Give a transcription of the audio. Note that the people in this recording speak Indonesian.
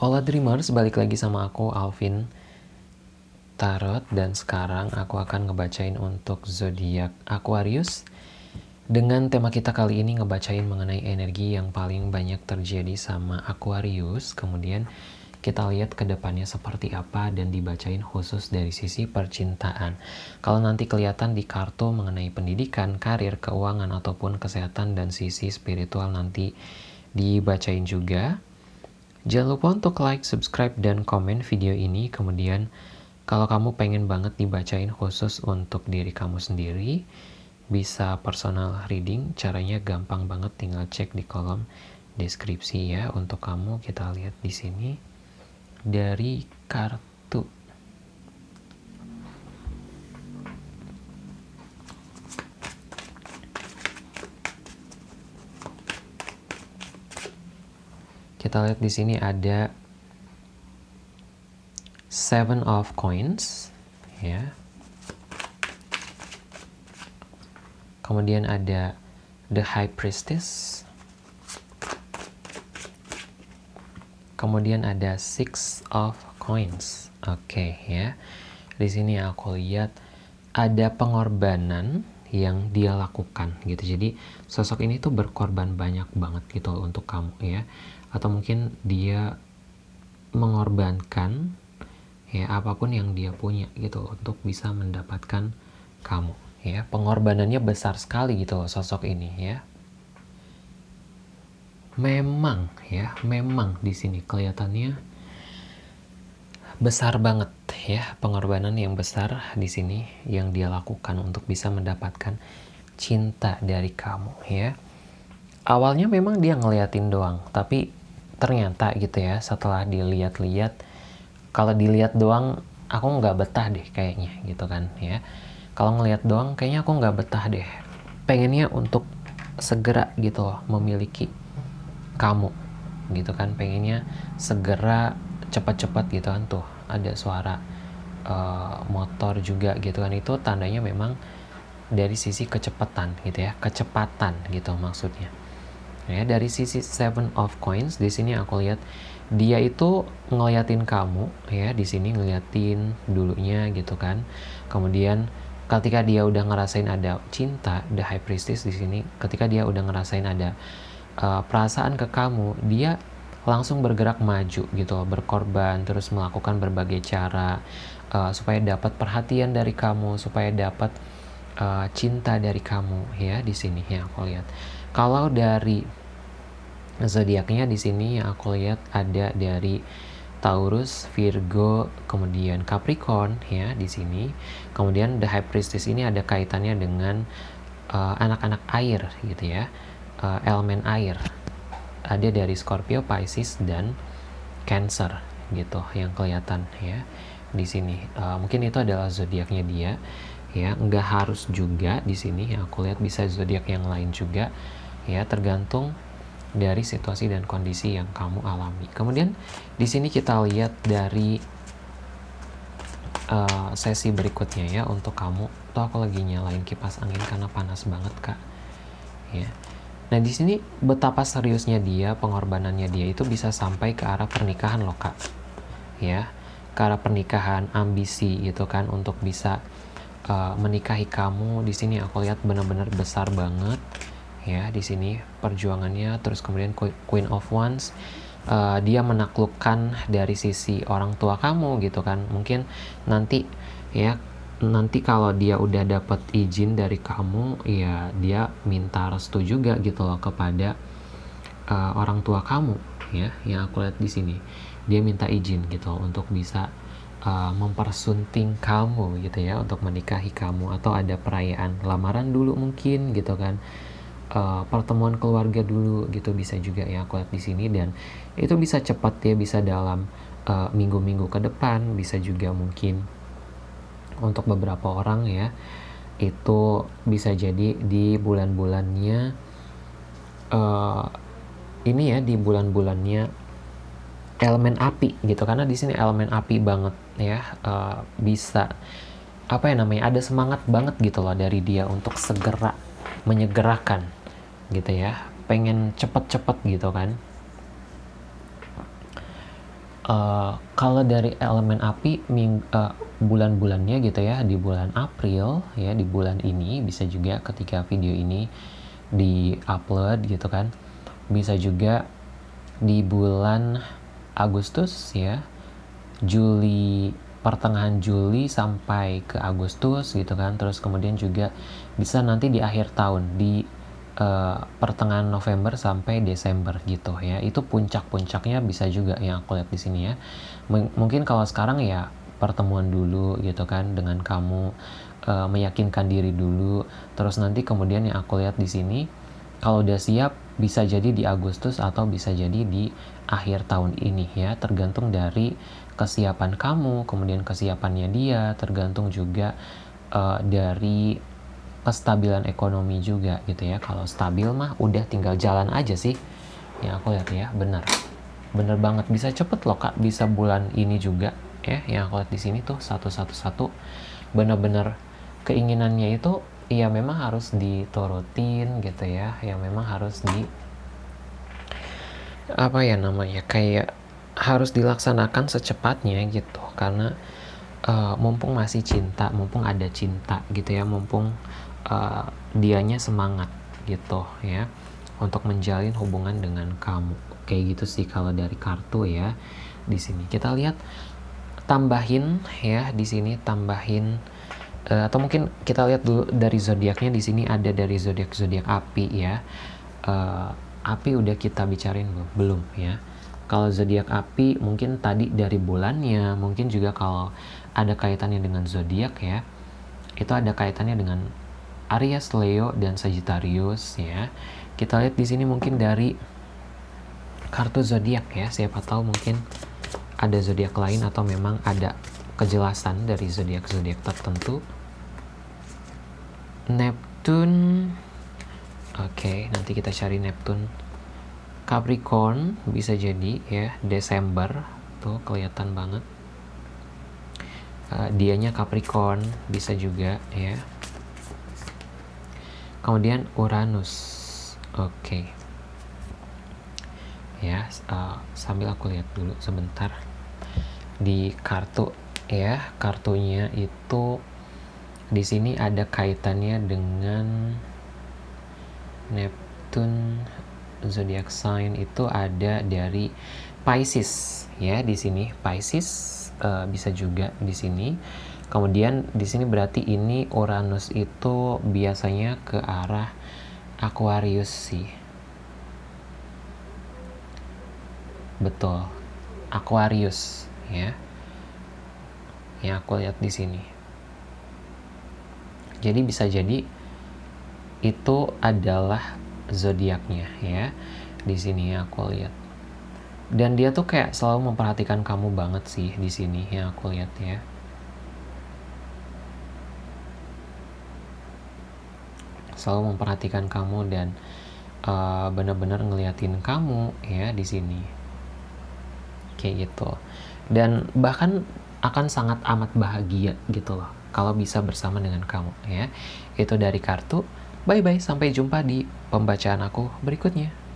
Hola Dreamers, balik lagi sama aku Alvin Tarot. Dan sekarang aku akan ngebacain untuk zodiak Aquarius. Dengan tema kita kali ini ngebacain mengenai energi yang paling banyak terjadi sama Aquarius. Kemudian kita lihat ke depannya seperti apa dan dibacain khusus dari sisi percintaan. Kalau nanti kelihatan di kartu mengenai pendidikan, karir, keuangan ataupun kesehatan dan sisi spiritual nanti dibacain juga Jangan lupa untuk like, subscribe, dan komen video ini. Kemudian, kalau kamu pengen banget dibacain khusus untuk diri kamu sendiri, bisa personal reading. Caranya gampang banget, tinggal cek di kolom deskripsi ya. Untuk kamu, kita lihat di sini dari kartu kita lihat di sini ada seven of coins ya. Kemudian ada the high priestess. Kemudian ada six of coins. Oke okay, ya. Di sini aku lihat ada pengorbanan yang dia lakukan gitu. Jadi sosok ini tuh berkorban banyak banget gitu untuk kamu ya atau mungkin dia mengorbankan ya apa pun yang dia punya gitu untuk bisa mendapatkan kamu ya. Pengorbanannya besar sekali gitu loh sosok ini ya. Memang ya memang di sini kelihatannya besar banget ya. Pengorbanan yang besar di sini yang dia lakukan untuk bisa mendapatkan cinta dari kamu ya. Awalnya memang dia ngeliatin doang tapi ternyata gitu ya setelah dilihat-lihat kalau dilihat doang aku nggak betah deh kayaknya gitu kan ya. Kalau ngelihat doang kayaknya aku nggak betah deh. Pengennya untuk segera gitu loh memiliki kamu gitu kan. Pengennya segera cepat-cepat gitu kan tuh ada suara uh, motor juga gitu kan. Itu tandanya memang dari sisi kecepatan gitu ya kecepatan gitu maksudnya ya dari sisi seven of coins di sini aku lihat dia itu ngeliatin kamu ya di sini ngeliatin dulunya gitu kan. Kemudian ketika dia udah ngerasain ada cinta the high priestess di sini ketika dia udah ngerasain ada uh, perasaan ke kamu dia langsung bergerak maju gitu berkorban terus melakukan berbagai cara uh, supaya dapat perhatian dari kamu supaya dapat uh, cinta dari kamu ya di sini ya aku lihat kalau dari zodiaknya di sini yang aku lihat ada dari Taurus, Virgo, kemudian Capricorn ya di sini. Kemudian the High Priestess ini ada kaitannya dengan uh, anak-anak uh, air gitu ya. Uh, elemen air. Ada dari Scorpio, Pisces dan Cancer gitu yang kelihatan ya di sini. Uh, mungkin itu adalah zodiaknya dia ya. Nggak harus juga di sini yang aku lihat bisa zodiak yang lain juga ya tergantung dari situasi dan kondisi yang kamu alami. Kemudian di sini kita lihat dari uh, sesi berikutnya ya untuk kamu. Tuh aku lagi nyalain kipas angin karena panas banget kak. Ya. Nah di sini betapa seriusnya dia, pengorbanannya dia itu bisa sampai ke arah pernikahan loh kak. Ya, ke arah pernikahan, ambisi gitu kan untuk bisa uh, menikahi kamu. Di sini aku lihat benar-benar besar banget ya di sini perjuangannya terus kemudian Queen of Wands uh, dia menaklukkan dari sisi orang tua kamu gitu kan mungkin nanti ya nanti kalau dia udah dapat izin dari kamu ya dia minta restu juga gitu loh kepada uh, orang tua kamu ya yang aku lihat di sini dia minta izin gitu loh, untuk bisa uh, mempersunting kamu gitu ya untuk menikahi kamu atau ada perayaan lamaran dulu mungkin gitu kan. Uh, pertemuan keluarga dulu gitu bisa juga ya aku lihat di sini. Dan itu bisa cepat ya bisa dalam eh, minggu-minggu uh, ke depan. Bisa juga mungkin untuk beberapa orang ya itu bisa jadi di bulan-bulannya uh, ini ya di bulan-bulannya elemen api gitu. Karena di sini elemen api banget ya uh, bisa apa ya namanya ada semangat banget gitu loh dari dia untuk segera menyegerakan gitu ya pengen cepet-cepet gitu kan. Uh, kalau dari elemen api uh, bulan-bulannya gitu ya di bulan April ya di bulan ini bisa juga ketika video ini di upload gitu kan bisa juga di bulan Agustus ya Juli pertengahan Juli sampai ke Agustus gitu kan. Terus kemudian juga bisa nanti di akhir tahun di uh, pertengahan November sampai Desember gitu ya. Itu puncak-puncaknya bisa juga yang aku lihat di sini ya. M mungkin kalau sekarang ya pertemuan dulu gitu kan dengan kamu uh, meyakinkan diri dulu. Terus nanti kemudian yang aku lihat di sini kalau udah siap bisa jadi di Agustus atau bisa jadi di akhir tahun ini ya. Tergantung dari kesiapan kamu kemudian kesiapannya dia tergantung juga uh, dari kestabilan ekonomi juga gitu ya. Kalau stabil mah udah tinggal jalan aja sih. Ya aku lihat ya benar. Bener banget. Bisa cepet loh kak. Bisa bulan ini juga ya yang aku lihat di sini tuh satu satu satu. Bener-bener keinginannya itu ya memang harus diturutin gitu ya yang memang harus di apa ya namanya kayak harus dilaksanakan secepatnya gitu. Karena uh, mumpung masih cinta mumpung ada cinta gitu ya mumpung uh, dianya semangat gitu ya untuk menjalin hubungan dengan kamu. Kayak gitu sih kalau dari kartu ya di sini. Kita lihat tambahin ya di sini tambahin uh, atau mungkin kita lihat dulu dari zodiaknya di sini ada dari zodiak zodiak api ya. Uh, api udah kita bicarain belum? Belum ya. Kalau zodiak api mungkin tadi dari bulannya mungkin juga kalau ada kaitannya dengan zodiak ya itu ada kaitannya dengan Aries, Leo dan Sagittarius ya. Kita lihat di sini mungkin dari kartu zodiak ya. Siapa tahu mungkin ada zodiak lain atau memang ada kejelasan dari zodiak-zodiak tertentu. Neptune. Oke, okay, nanti kita cari Neptune. Capricorn bisa jadi ya, Desember tuh kelihatan banget. Uh, dianya Capricorn bisa juga ya. Kemudian Uranus. Oke. Okay. Ya, uh, sambil aku lihat dulu sebentar di kartu ya kartunya itu di sini ada kaitannya dengan Neptune zodiac sign itu ada dari Pisces. Ya di sini Pisces uh, bisa juga di sini. Kemudian di sini berarti ini Uranus itu biasanya ke arah Aquarius sih. Betul Aquarius ya yang aku lihat di sini. Jadi bisa jadi itu adalah zodiaknya ya. Di sini yang aku lihat. Dan dia tuh kayak selalu memperhatikan kamu banget sih di sini yang aku lihat ya. Selalu memperhatikan kamu dan uh, benar-benar ngeliatin kamu ya di sini. Kayak gitu. Dan bahkan akan sangat amat bahagia gitu loh kalau bisa bersama dengan kamu ya. Itu dari kartu. Bye bye sampai jumpa di pembacaan aku berikutnya